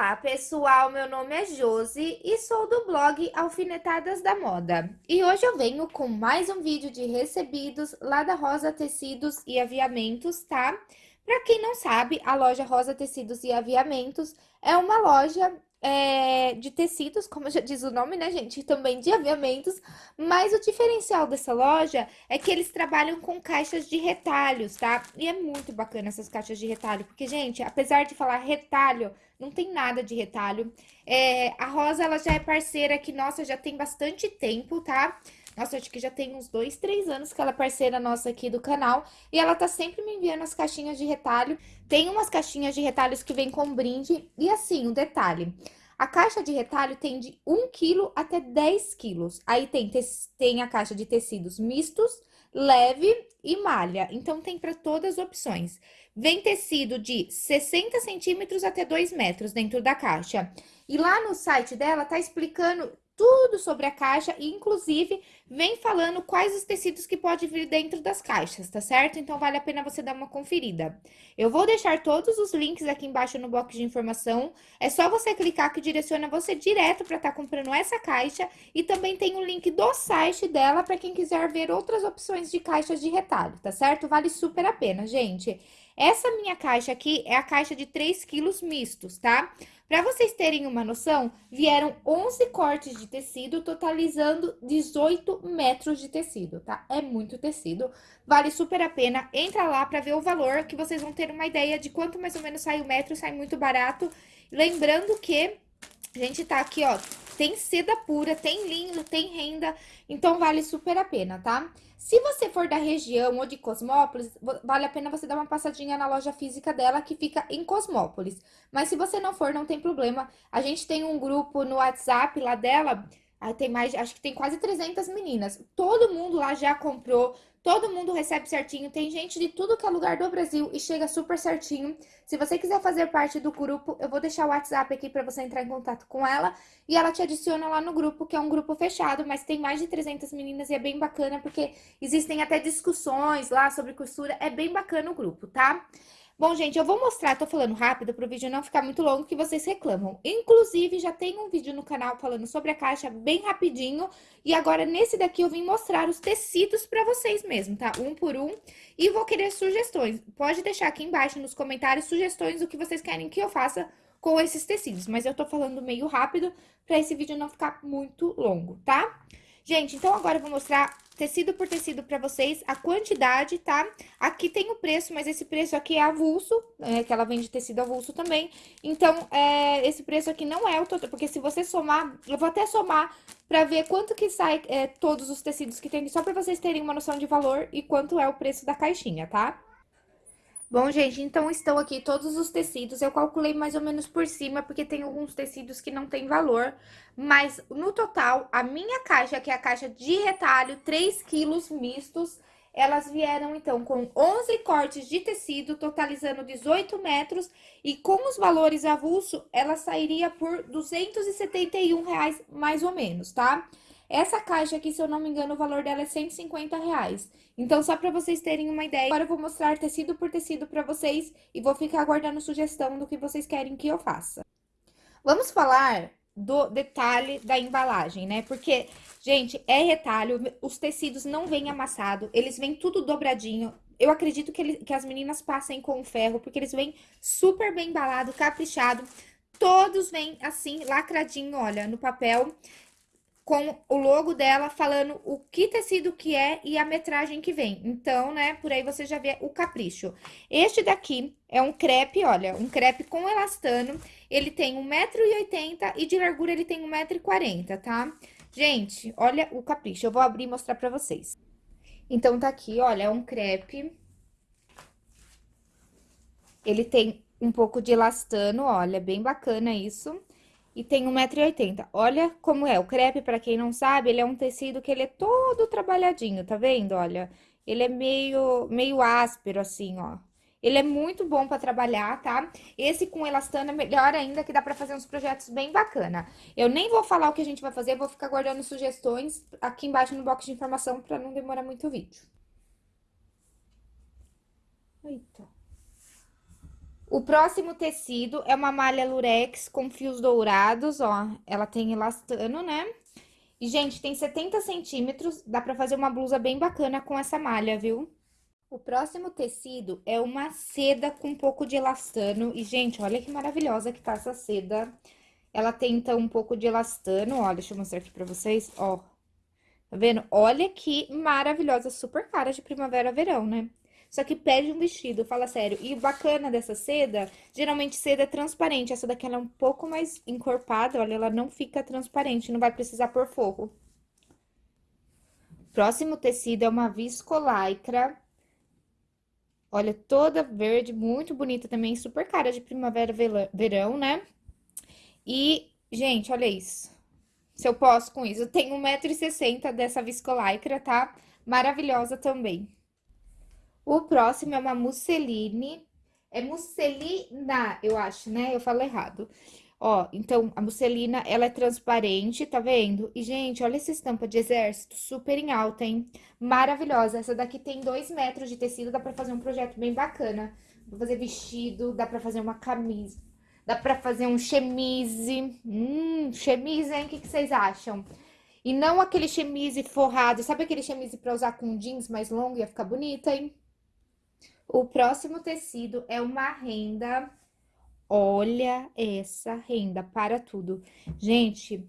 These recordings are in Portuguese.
Olá, pessoal! Meu nome é Josi e sou do blog Alfinetadas da Moda. E hoje eu venho com mais um vídeo de recebidos lá da Rosa Tecidos e Aviamentos, tá? Para quem não sabe, a loja Rosa Tecidos e Aviamentos é uma loja é, de tecidos, como já diz o nome, né, gente? Também de aviamentos. Mas o diferencial dessa loja é que eles trabalham com caixas de retalhos, tá? E é muito bacana essas caixas de retalho, porque, gente, apesar de falar retalho, não tem nada de retalho. É, a Rosa, ela já é parceira que, nossa, já tem bastante tempo, tá? Nossa, acho que já tem uns dois, três anos que ela é parceira nossa aqui do canal. E ela tá sempre me enviando as caixinhas de retalho. Tem umas caixinhas de retalhos que vem com brinde. E assim, um detalhe. A caixa de retalho tem de 1 kg até 10 quilos. Aí tem, tem a caixa de tecidos mistos, leve e malha. Então, tem para todas as opções. Vem tecido de 60 centímetros até 2 metros dentro da caixa. E lá no site dela tá explicando tudo sobre a caixa e, inclusive, vem falando quais os tecidos que pode vir dentro das caixas, tá certo? Então, vale a pena você dar uma conferida. Eu vou deixar todos os links aqui embaixo no box de informação. É só você clicar que direciona você direto para estar tá comprando essa caixa. E também tem o link do site dela para quem quiser ver outras opções de caixas de retalho, tá certo? Vale super a pena, gente. Essa minha caixa aqui é a caixa de 3 quilos mistos, tá? Para vocês terem uma noção, vieram 11 cortes de tecido, totalizando 18 metros de tecido, tá? É muito tecido, vale super a pena. Entra lá para ver o valor, que vocês vão ter uma ideia de quanto mais ou menos sai o metro, sai muito barato. Lembrando que a gente tá aqui, ó, tem seda pura, tem linho, tem renda, então vale super a pena, tá? Se você for da região ou de Cosmópolis, vale a pena você dar uma passadinha na loja física dela, que fica em Cosmópolis. Mas se você não for, não tem problema. A gente tem um grupo no WhatsApp lá dela, tem mais, acho que tem quase 300 meninas. Todo mundo lá já comprou, todo mundo recebe certinho. Tem gente de tudo que é lugar do Brasil e chega super certinho. Se você quiser fazer parte do grupo, eu vou deixar o WhatsApp aqui para você entrar em contato com ela. E ela te adiciona lá no grupo, que é um grupo fechado, mas tem mais de 300 meninas e é bem bacana, porque existem até discussões lá sobre costura. É bem bacana o grupo, tá? Bom, gente, eu vou mostrar, tô falando rápido para o vídeo não ficar muito longo, que vocês reclamam. Inclusive, já tem um vídeo no canal falando sobre a caixa bem rapidinho. E agora, nesse daqui, eu vim mostrar os tecidos para vocês mesmo, tá? Um por um. E vou querer sugestões. Pode deixar aqui embaixo nos comentários sugestões do que vocês querem que eu faça com esses tecidos. Mas eu tô falando meio rápido para esse vídeo não ficar muito longo, tá? Gente, então agora eu vou mostrar tecido por tecido pra vocês, a quantidade, tá? Aqui tem o preço, mas esse preço aqui é avulso, é, que ela vende tecido avulso também. Então, é, esse preço aqui não é o total, porque se você somar, eu vou até somar pra ver quanto que sai é, todos os tecidos que tem, só pra vocês terem uma noção de valor e quanto é o preço da caixinha, tá? Bom, gente, então estão aqui todos os tecidos. Eu calculei mais ou menos por cima, porque tem alguns tecidos que não tem valor. Mas, no total, a minha caixa, que é a caixa de retalho, 3 quilos mistos, elas vieram, então, com 11 cortes de tecido, totalizando 18 metros. E com os valores avulso, ela sairia por 271 reais, mais ou menos, tá? Tá? Essa caixa aqui, se eu não me engano, o valor dela é 150 reais. Então, só para vocês terem uma ideia, agora eu vou mostrar tecido por tecido para vocês e vou ficar aguardando sugestão do que vocês querem que eu faça. Vamos falar do detalhe da embalagem, né? Porque, gente, é retalho, os tecidos não vêm amassado, eles vêm tudo dobradinho. Eu acredito que, ele, que as meninas passem com ferro, porque eles vêm super bem embalado, caprichado. Todos vêm assim, lacradinho, olha, no papel com o logo dela falando o que tecido que é e a metragem que vem. Então, né, por aí você já vê o capricho. Este daqui é um crepe, olha, um crepe com elastano. Ele tem 1,80m e de largura ele tem 1,40m, tá? Gente, olha o capricho. Eu vou abrir e mostrar pra vocês. Então, tá aqui, olha, é um crepe. Ele tem um pouco de elastano, olha, bem bacana isso e tem 1,80m. Olha como é, o crepe, para quem não sabe, ele é um tecido que ele é todo trabalhadinho, tá vendo? Olha, ele é meio, meio áspero, assim, ó. Ele é muito bom para trabalhar, tá? Esse com elastano é melhor ainda, que dá para fazer uns projetos bem bacana. Eu nem vou falar o que a gente vai fazer, vou ficar guardando sugestões aqui embaixo no box de informação para não demorar muito o vídeo. Eita. O próximo tecido é uma malha lurex com fios dourados, ó. Ela tem elastano, né? E, gente, tem 70 centímetros, dá pra fazer uma blusa bem bacana com essa malha, viu? O próximo tecido é uma seda com um pouco de elastano. E, gente, olha que maravilhosa que tá essa seda. Ela tem, então, um pouco de elastano, ó, deixa eu mostrar aqui pra vocês, ó. Tá vendo? Olha que maravilhosa, super cara de primavera-verão, né? Só que pede um vestido, fala sério. E o bacana dessa seda, geralmente seda é transparente. Essa daqui ela é um pouco mais encorpada, olha, ela não fica transparente, não vai precisar pôr forro. Próximo tecido é uma viscolaicra. Olha, toda verde, muito bonita também, super cara de primavera, verão, né? E, gente, olha isso. Se eu posso com isso, eu tenho 1,60m dessa viscolaicra, tá? Maravilhosa também. O próximo é uma musseline. É musselina, eu acho, né? Eu falo errado. Ó, então, a musselina, ela é transparente, tá vendo? E, gente, olha essa estampa de exército, super em alta, hein? Maravilhosa. Essa daqui tem dois metros de tecido, dá pra fazer um projeto bem bacana. Dá fazer vestido, dá pra fazer uma camisa, dá pra fazer um chemise. Hum, chemise, hein? O que, que vocês acham? E não aquele chemise forrado, sabe aquele chemise pra usar com jeans mais longo? Ia ficar bonita, hein? O próximo tecido é uma renda. Olha essa renda, para tudo. Gente,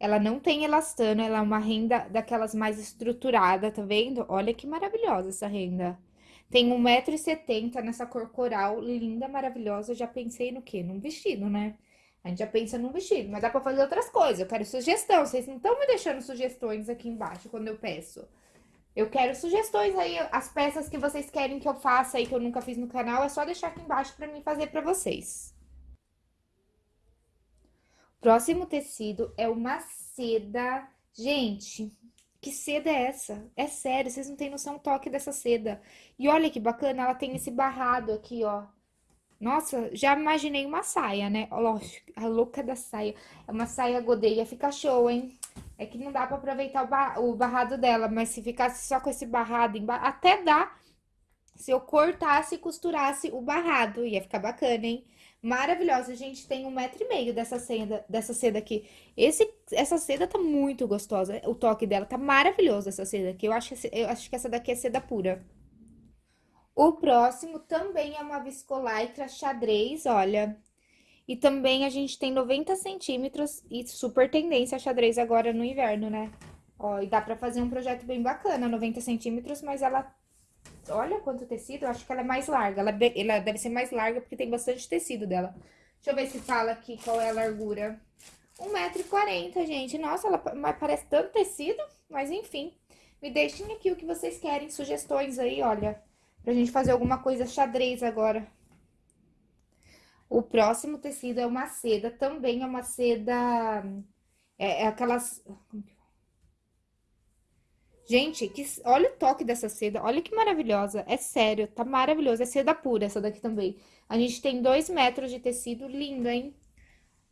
ela não tem elastano, ela é uma renda daquelas mais estruturada, tá vendo? Olha que maravilhosa essa renda. Tem 1,70m nessa cor coral, linda, maravilhosa. Eu já pensei no quê? Num vestido, né? A gente já pensa num vestido, mas dá pra fazer outras coisas. Eu quero sugestão. Vocês não estão me deixando sugestões aqui embaixo quando eu peço. Eu quero sugestões aí, as peças que vocês querem que eu faça aí, que eu nunca fiz no canal, é só deixar aqui embaixo pra mim fazer pra vocês. Próximo tecido é uma seda. Gente, que seda é essa? É sério, vocês não têm noção do toque dessa seda. E olha que bacana, ela tem esse barrado aqui, ó. Nossa, já imaginei uma saia, né? Lógico, a louca da saia. É uma saia godeia, fica show, hein? É que não dá pra aproveitar o, bar, o barrado dela, mas se ficasse só com esse barrado, até dá se eu cortasse e costurasse o barrado. Ia ficar bacana, hein? Maravilhosa. Gente tem um metro e meio dessa seda, dessa seda aqui. Esse, essa seda tá muito gostosa. O toque dela tá maravilhoso, essa seda aqui. Eu acho, eu acho que essa daqui é seda pura. O próximo também é uma viscolaicra xadrez, olha. E também a gente tem 90 centímetros e super tendência a xadrez agora no inverno, né? Ó, e dá pra fazer um projeto bem bacana, 90 centímetros, mas ela... Olha quanto tecido, eu acho que ela é mais larga. Ela, ela deve ser mais larga porque tem bastante tecido dela. Deixa eu ver se fala aqui qual é a largura. 1,40m, gente. Nossa, ela parece tanto tecido, mas enfim. Me deixem aqui o que vocês querem, sugestões aí, olha. Pra gente fazer alguma coisa xadrez agora. O próximo tecido é uma seda, também é uma seda... É, é aquelas... Gente, que, olha o toque dessa seda, olha que maravilhosa, é sério, tá maravilhoso, é seda pura essa daqui também. A gente tem dois metros de tecido, lindo, hein?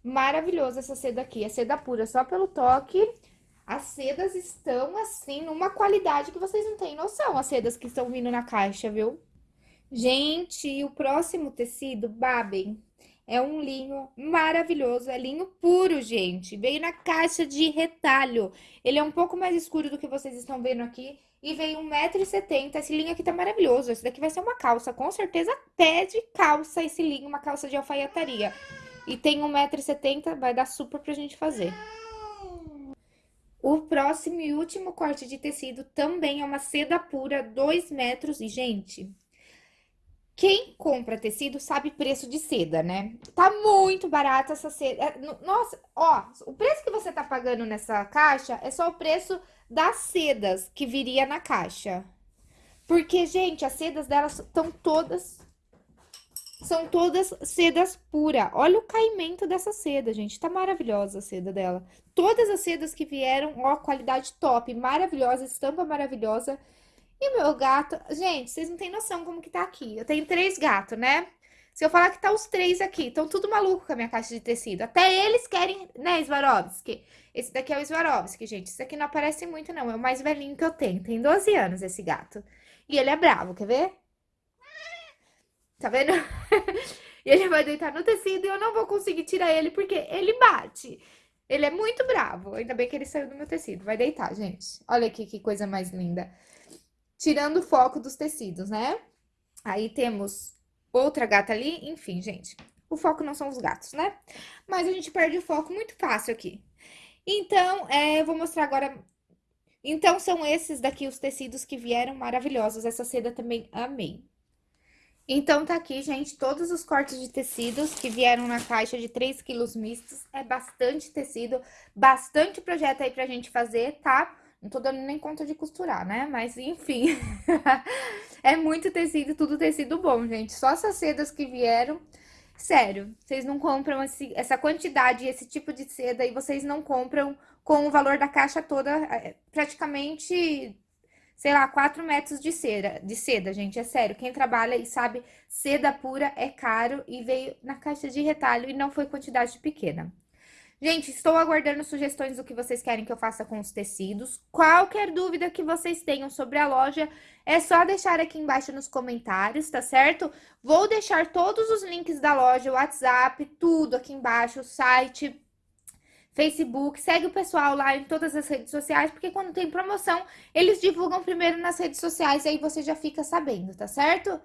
Maravilhosa essa seda aqui, é seda pura, só pelo toque. As sedas estão, assim, numa qualidade que vocês não têm noção, as sedas que estão vindo na caixa, viu? Gente, o próximo tecido, babem, é um linho maravilhoso, é linho puro, gente. Veio na caixa de retalho. Ele é um pouco mais escuro do que vocês estão vendo aqui. E veio 1,70m. Esse linho aqui tá maravilhoso. Esse daqui vai ser uma calça. Com certeza pede calça esse linho, uma calça de alfaiataria. E tem 1,70m, vai dar super pra gente fazer. O próximo e último corte de tecido também é uma seda pura, 2 metros. E, gente, quem compra tecido sabe preço de seda, né? Tá muito barato essa seda. É, nossa, ó, o preço que você tá pagando nessa caixa é só o preço das sedas que viria na caixa. Porque, gente, as sedas delas estão todas... São todas sedas pura. Olha o caimento dessa seda, gente. Tá maravilhosa a seda dela. Todas as sedas que vieram, ó, qualidade top, maravilhosa, estampa maravilhosa. E meu gato... Gente, vocês não têm noção como que tá aqui. Eu tenho três gatos, né? Se eu falar que tá os três aqui, estão tudo maluco com a minha caixa de tecido. Até eles querem, né, Swarovski? Esse daqui é o Swarovski, gente. Esse aqui não aparece muito, não. É o mais velhinho que eu tenho. Tem 12 anos esse gato. E ele é bravo, quer ver? Tá vendo? E ele vai deitar no tecido e eu não vou conseguir tirar ele porque ele bate. Ele é muito bravo. Ainda bem que ele saiu do meu tecido. Vai deitar, gente. Olha aqui que coisa mais linda. Tirando o foco dos tecidos, né? Aí temos outra gata ali. Enfim, gente. O foco não são os gatos, né? Mas a gente perde o foco muito fácil aqui. Então, é, eu vou mostrar agora... Então, são esses daqui os tecidos que vieram maravilhosos. Essa seda também amei. Então, tá aqui, gente, todos os cortes de tecidos que vieram na caixa de 3 quilos mistos. É bastante tecido, bastante projeto aí pra gente fazer, tá? Não tô dando nem conta de costurar, né? Mas, enfim, é muito tecido, tudo tecido bom, gente. Só essas sedas que vieram, sério, vocês não compram esse, essa quantidade, esse tipo de seda e vocês não compram com o valor da caixa toda, é, praticamente sei lá, 4 metros de seda, de seda, gente, é sério. Quem trabalha e sabe, seda pura é caro e veio na caixa de retalho e não foi quantidade pequena. Gente, estou aguardando sugestões do que vocês querem que eu faça com os tecidos. Qualquer dúvida que vocês tenham sobre a loja, é só deixar aqui embaixo nos comentários, tá certo? Vou deixar todos os links da loja, WhatsApp, tudo aqui embaixo, o site, Facebook, segue o pessoal lá em todas as redes sociais, porque quando tem promoção, eles divulgam primeiro nas redes sociais, e aí você já fica sabendo, tá certo?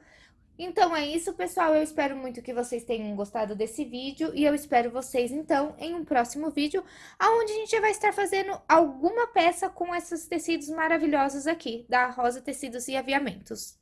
Então é isso, pessoal, eu espero muito que vocês tenham gostado desse vídeo, e eu espero vocês, então, em um próximo vídeo, onde a gente vai estar fazendo alguma peça com esses tecidos maravilhosos aqui, da Rosa Tecidos e Aviamentos.